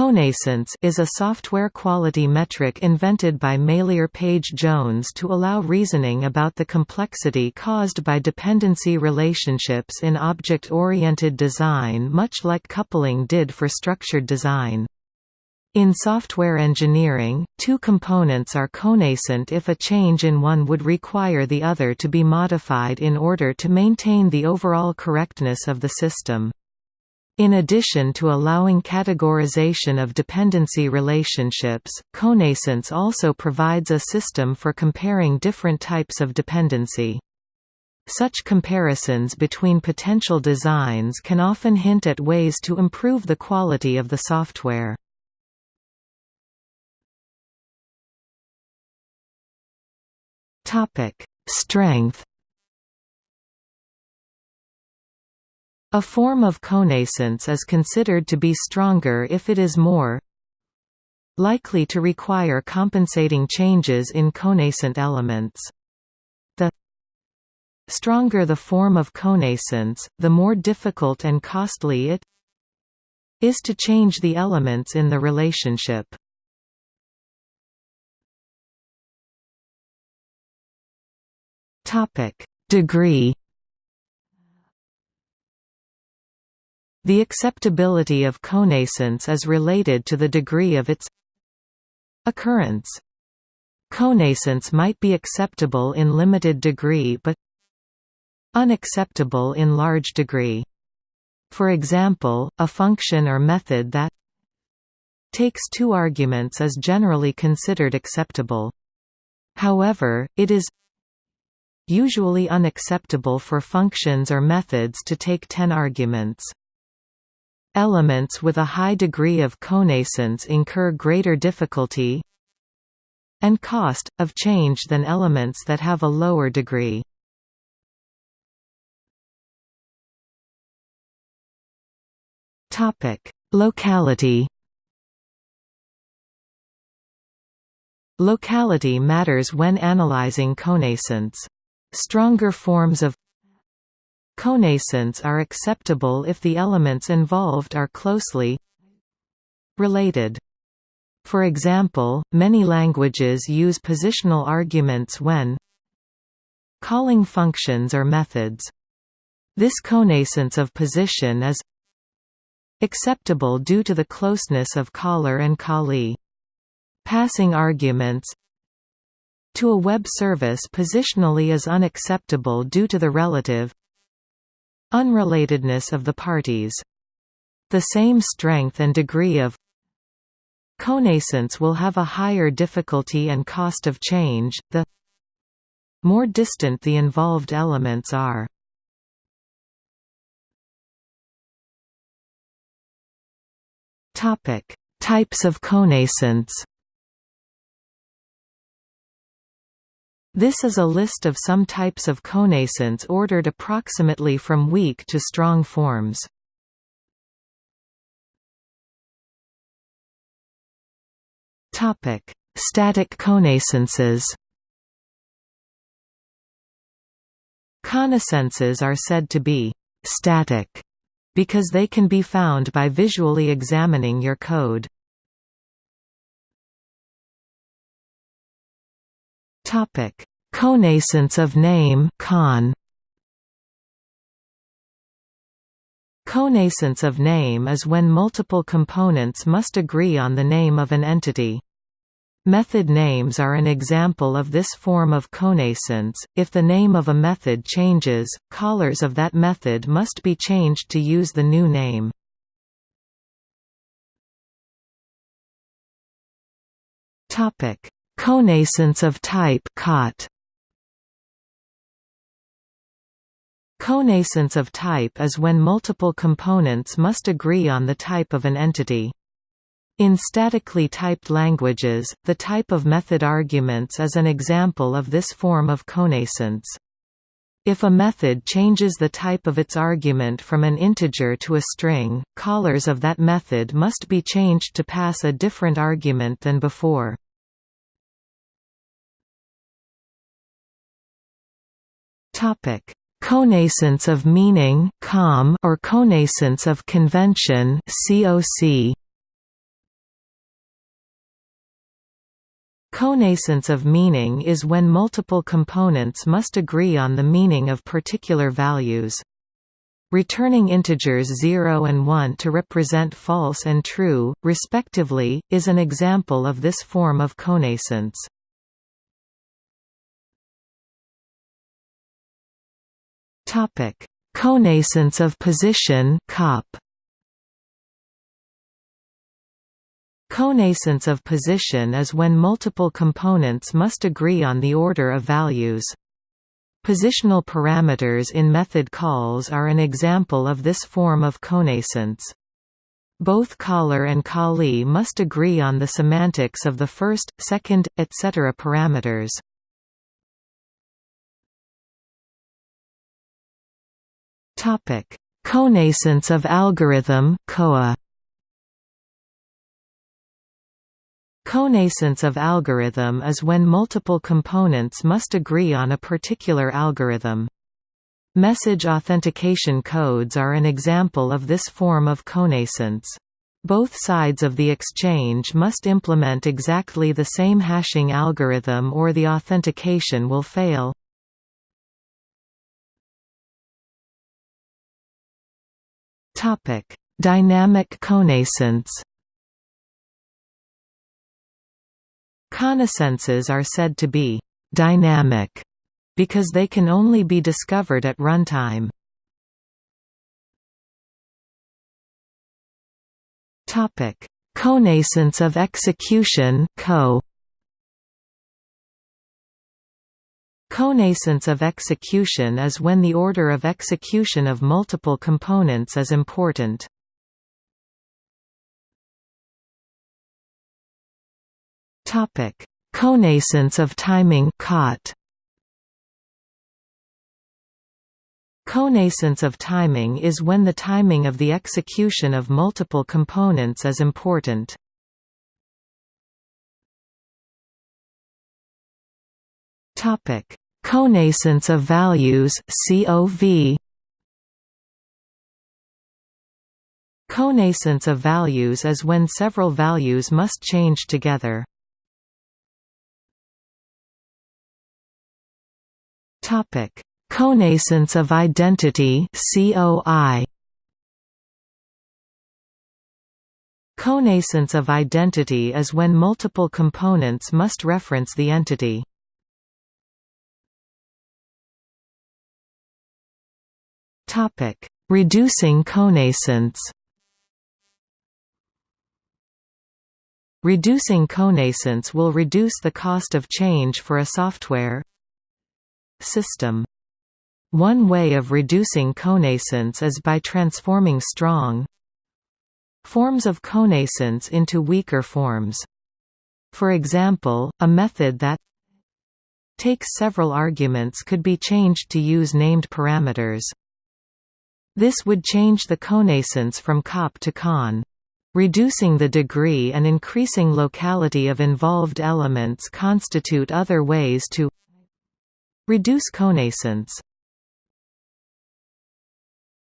Connascence is a software quality metric invented by Meilir Page Jones to allow reasoning about the complexity caused by dependency relationships in object-oriented design much like coupling did for structured design. In software engineering, two components are connascent if a change in one would require the other to be modified in order to maintain the overall correctness of the system. In addition to allowing categorization of dependency relationships, connascence also provides a system for comparing different types of dependency. Such comparisons between potential designs can often hint at ways to improve the quality of the software. Strength A form of connascence is considered to be stronger if it is more likely to require compensating changes in connascent elements. The stronger the form of connascence, the more difficult and costly it is to change the elements in the relationship. Degree The acceptability of connascence is related to the degree of its occurrence. Connascence might be acceptable in limited degree but unacceptable in large degree. For example, a function or method that takes two arguments is generally considered acceptable. However, it is usually unacceptable for functions or methods to take 10 arguments. Elements with a high degree of connascence incur greater difficulty and cost, of change than elements that have a lower degree. Topic Locality Locality matters when analyzing connascence. Stronger forms of Connascence are acceptable if the elements involved are closely related. For example, many languages use positional arguments when calling functions or methods. This connascence of position is acceptable due to the closeness of caller and callee. Passing arguments to a web service positionally is unacceptable due to the relative Unrelatedness of the parties. The same strength and degree of Connascence will have a higher difficulty and cost of change, the more distant the involved elements are. Topic: Types of connascence This is a list of some types of connascence ordered approximately from weak to strong forms. Topic: Static connascences. Connascences are said to be static because they can be found by visually examining your code. Topic: Connascence of name con. Connascence of name is when multiple components must agree on the name of an entity. Method names are an example of this form of connascence. If the name of a method changes, callers of that method must be changed to use the new name. Topic: Connascence of type COT. Connascence of type is when multiple components must agree on the type of an entity. In statically typed languages, the type of method arguments is an example of this form of connascence. If a method changes the type of its argument from an integer to a string, callers of that method must be changed to pass a different argument than before. Topic: Connascence of meaning (COM) or connascence of convention (COC). Connascence of meaning is when multiple components must agree on the meaning of particular values. Returning integers 0 and 1 to represent false and true, respectively, is an example of this form of connascence. Topic: Connascence of position (COP). Connascence of position is when multiple components must agree on the order of values. Positional parameters in method calls are an example of this form of connascence. Both caller and callee must agree on the semantics of the first, second, etc. parameters. Topic: Connascence of algorithm (COA). Connascence of algorithm is when multiple components must agree on a particular algorithm. Message authentication codes are an example of this form of connascence. Both sides of the exchange must implement exactly the same hashing algorithm or the authentication will fail. Dynamic connascence Connascences are said to be «dynamic» because they can only be discovered at runtime. Topic: Connascence of execution co. Connascence of execution is when the order of execution of multiple components is important. Topic: Connascence of timing (COT). Connascence of timing is when the timing of the execution of multiple components is important. Topic: Connascence of values (COV). Connascence of values is when several values must change together. Topic: Connascence of identity (COI). Connascence of identity is when multiple components must reference the entity. Topic: Reducing connascence. Reducing connascence will reduce the cost of change for a software system. One way of reducing connascence is by transforming strong forms of connascence into weaker forms. For example, a method that takes several arguments could be changed to use named parameters. This would change the connascence from cop to con. Reducing the degree and increasing locality of involved elements constitute other ways to Reduce connascence